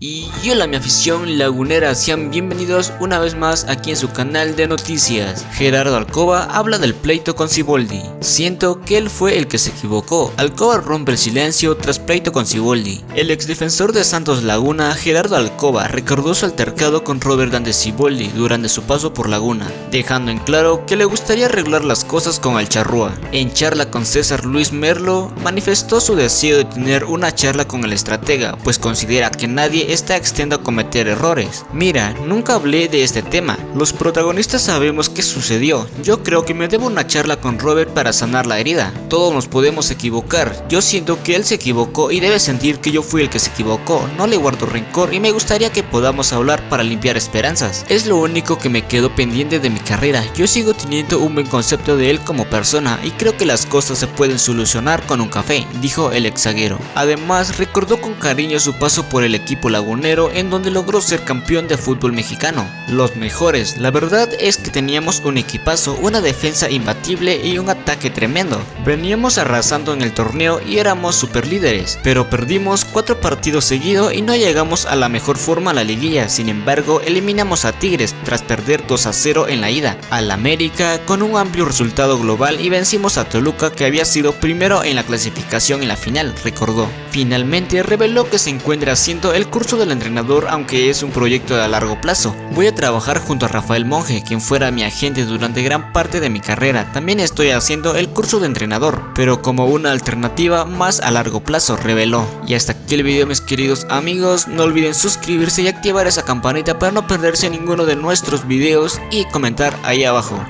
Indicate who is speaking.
Speaker 1: Y hola mi afición lagunera, sean bienvenidos una vez más aquí en su canal de noticias. Gerardo Alcoba habla del pleito con Ciboldi. Siento que él fue el que se equivocó. Alcoba rompe el silencio tras pleito con Ciboldi. El exdefensor de Santos Laguna, Gerardo Alcoba, recordó su altercado con Robert Dante Ciboldi durante su paso por Laguna, dejando en claro que le gustaría arreglar las cosas con el charrúa. En charla con César Luis Merlo, manifestó su deseo de tener una charla con el estratega, pues considera que nadie está extiendo a cometer errores. Mira, nunca hablé de este tema, los protagonistas sabemos qué sucedió, yo creo que me debo una charla con Robert para sanar la herida. Todos nos podemos equivocar, yo siento que él se equivocó y debe sentir que yo fui el que se equivocó, no le guardo rencor y me gustaría que podamos hablar para limpiar esperanzas. Es lo único que me quedó pendiente de mi carrera, yo sigo teniendo un buen concepto de él como persona y creo que las cosas se pueden solucionar con un café, dijo el exaguero. Además, recordó con cariño su paso por el equipo lagunero en donde logró ser campeón de fútbol mexicano. Los mejores, la verdad es que teníamos un equipazo, una defensa imbatible y un ataque tremendo. Veníamos arrasando en el torneo y éramos super líderes, pero perdimos cuatro partidos seguidos y no llegamos a la mejor forma a la liguilla, sin embargo eliminamos a Tigres tras perder 2 a 0 en la ida, al América con un amplio resultado global y vencimos a Toluca que había sido primero en la clasificación en la final, recordó. Finalmente reveló que se encuentra haciendo el curso del entrenador aunque es un proyecto a largo plazo. Voy a trabajar junto a Rafael Monge, quien fuera mi agente durante gran parte de mi carrera. También estoy haciendo el curso de entrenador, pero como una alternativa más a largo plazo, reveló. Y hasta aquí el video mis queridos amigos, no olviden suscribirse y activar esa campanita para no perderse ninguno de nuestros videos y comentar ahí abajo.